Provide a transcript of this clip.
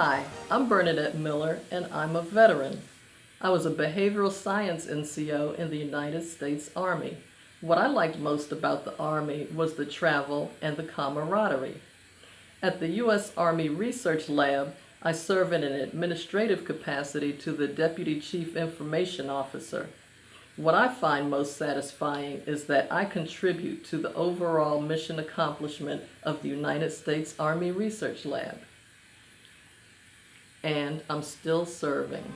Hi, I'm Bernadette Miller and I'm a veteran. I was a behavioral science NCO in the United States Army. What I liked most about the Army was the travel and the camaraderie. At the U.S. Army Research Lab, I serve in an administrative capacity to the Deputy Chief Information Officer. What I find most satisfying is that I contribute to the overall mission accomplishment of the United States Army Research Lab. And I'm still serving.